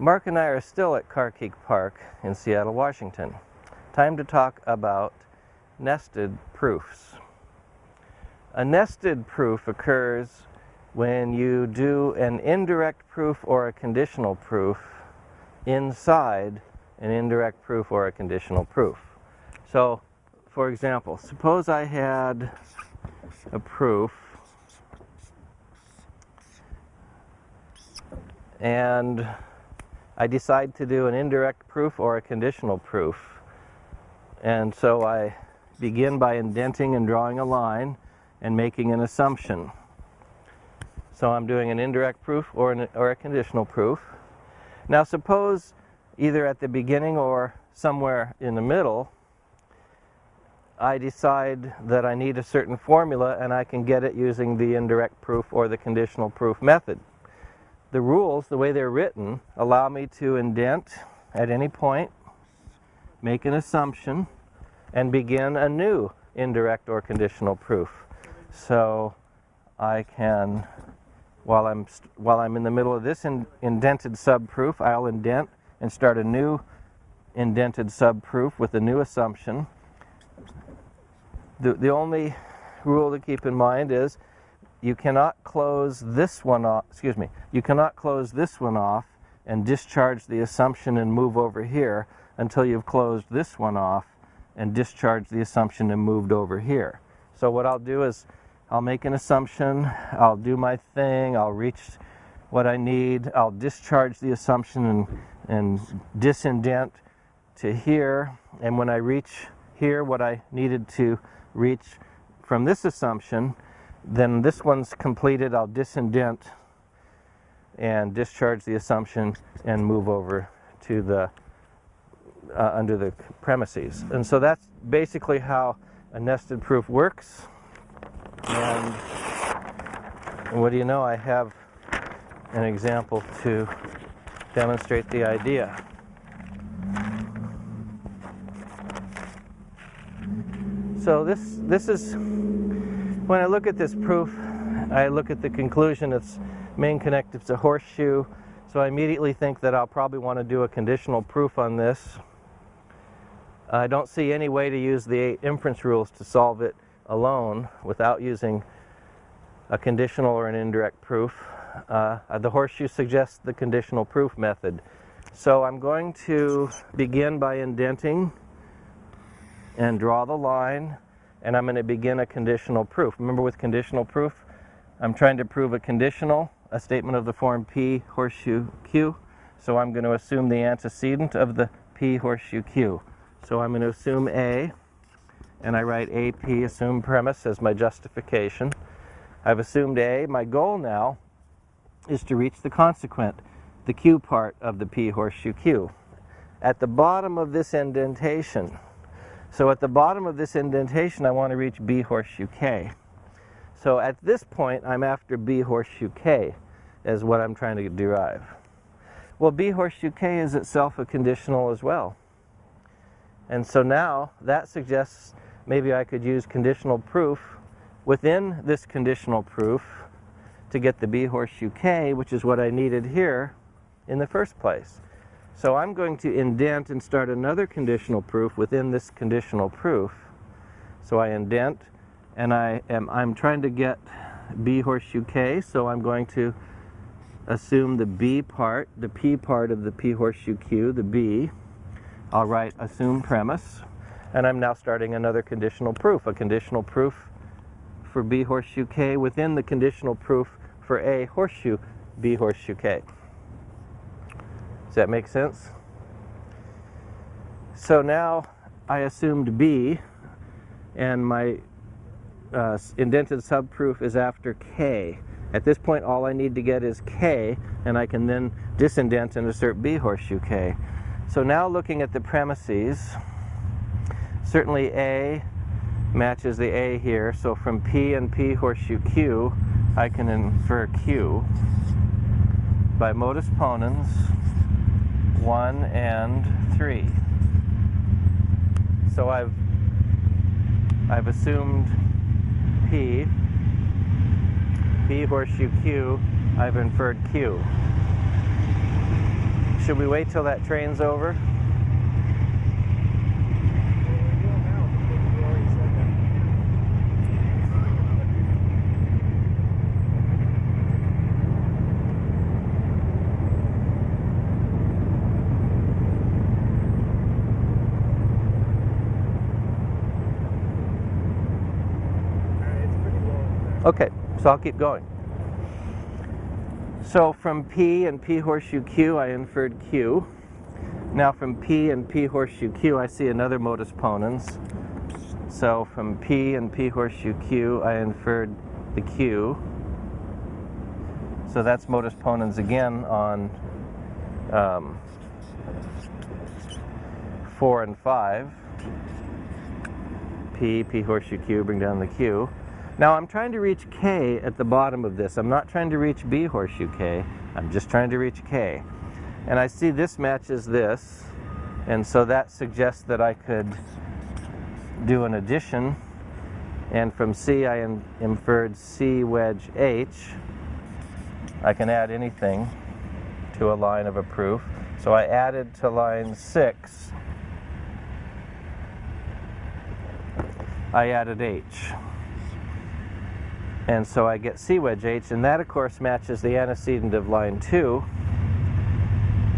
Mark and I are still at Carkeek Park in Seattle, Washington. Time to talk about nested proofs. A nested proof occurs when you do an indirect proof or a conditional proof inside an indirect proof or a conditional proof. So, for example, suppose I had a proof and I decide to do an indirect proof or a conditional proof. And so I begin by indenting and drawing a line and making an assumption. So I'm doing an indirect proof or, an, or a conditional proof. Now suppose either at the beginning or somewhere in the middle, I decide that I need a certain formula and I can get it using the indirect proof or the conditional proof method. The rules, the way they're written, allow me to indent at any point, make an assumption, and begin a new indirect or conditional proof. So I can, while I'm, while I'm in the middle of this in, indented subproof, I'll indent and start a new indented subproof with a new assumption. The, the only rule to keep in mind is you cannot close this one off, excuse me, you cannot close this one off and discharge the assumption and move over here until you've closed this one off and discharged the assumption and moved over here. So what I'll do is I'll make an assumption, I'll do my thing, I'll reach what I need, I'll discharge the assumption and, and disindent to here, and when I reach here what I needed to reach from this assumption, then this one's completed, I'll disindent and discharge the assumption and move over to the uh, under the premises. And so that's basically how a nested proof works. And, and what do you know, I have an example to demonstrate the idea. So this, this is, when I look at this proof, I look at the conclusion, its main connective's a horseshoe, so I immediately think that I'll probably want to do a conditional proof on this. I don't see any way to use the inference rules to solve it alone without using a conditional or an indirect proof. Uh, the horseshoe suggests the conditional proof method. So I'm going to begin by indenting and draw the line and I'm going to begin a conditional proof. Remember with conditional proof, I'm trying to prove a conditional, a statement of the form P horseshoe Q. So I'm going to assume the antecedent of the P horseshoe Q. So I'm going to assume A, and I write AP, assume premise, as my justification. I've assumed A. My goal now is to reach the consequent, the Q part of the P horseshoe Q. At the bottom of this indentation, so at the bottom of this indentation, I want to reach B horseshoe K. So at this point, I'm after B horseshoe K as what I'm trying to derive. Well, B horseshoe K is itself a conditional as well. And so now that suggests maybe I could use conditional proof within this conditional proof to get the B horseshoe K, which is what I needed here in the first place. So I'm going to indent and start another conditional proof within this conditional proof. So I indent and I am I'm trying to get B horseshoe K, so I'm going to assume the B part, the P part of the P horseshoe Q, the B, I'll write assume premise, and I'm now starting another conditional proof, a conditional proof for B horseshoe K within the conditional proof for A horseshoe B horseshoe K. Does that make sense? So now I assumed B, and my uh, indented subproof is after K. At this point, all I need to get is K, and I can then disindent and assert B horseshoe K. So now looking at the premises, certainly A matches the A here. So from P and P horseshoe Q, I can infer Q by modus ponens 1 and 3. So I've I've assumed P, P horseshoe Q, I've inferred Q should we wait till that train's over? Okay, so I'll keep going. So from P and P horseshoe Q, I inferred Q. Now from P and P horseshoe Q, I see another modus ponens. So from P and P horseshoe Q, I inferred the Q. So that's modus ponens again on um, 4 and 5. P, P horseshoe Q, bring down the Q. Now I'm trying to reach K at the bottom of this. I'm not trying to reach B horseshoe K. I'm just trying to reach K. And I see this matches this. And so that suggests that I could do an addition. And from C I in inferred C wedge H. I can add anything to a line of a proof. So I added to line 6. I added H. And so I get C wedge H, and that of course matches the antecedent of line 2.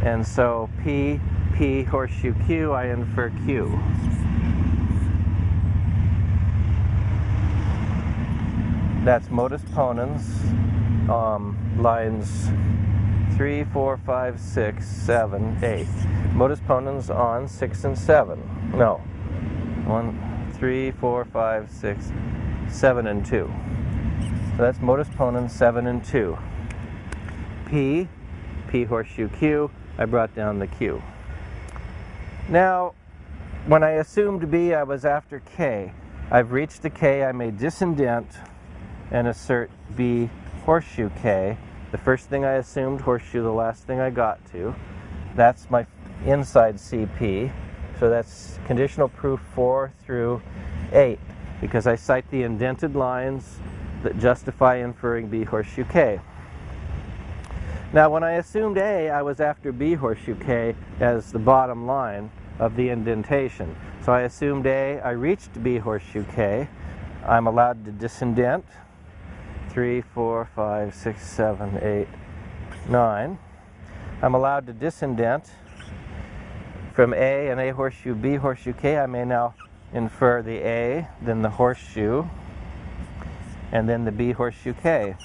And so P, P horseshoe Q, I infer Q. That's modus ponens, um, lines 3, 4, 5, 6, 7, 8. Modus ponens on 6 and 7. No. 1, 3, 4, 5, 6, 7 and 2. So that's modus ponens 7 and 2. P, P horseshoe Q, I brought down the Q. Now, when I assumed B, I was after K. I've reached the K, I may disindent and assert B horseshoe K. The first thing I assumed, horseshoe, the last thing I got to. That's my inside CP. So that's conditional proof 4 through 8 because I cite the indented lines that justify inferring B horseshoe K. Now when I assumed A, I was after B horseshoe K as the bottom line of the indentation. So I assumed A, I reached B horseshoe K. I'm allowed to disindent. 3, 4, 5, 6, 7, 8, 9. I'm allowed to disindent from A and A horseshoe B horseshoe K. I may now infer the A, then the horseshoe, and then the B horseshoe K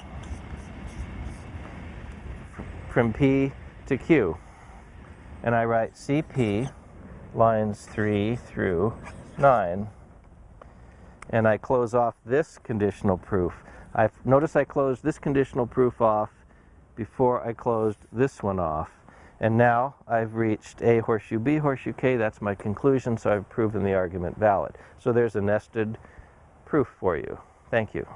from P to Q. And I write CP lines 3 through 9. And I close off this conditional proof. I Notice I closed this conditional proof off before I closed this one off. And now I've reached A horseshoe B horseshoe K. That's my conclusion, so I've proven the argument valid. So there's a nested proof for you. Thank you.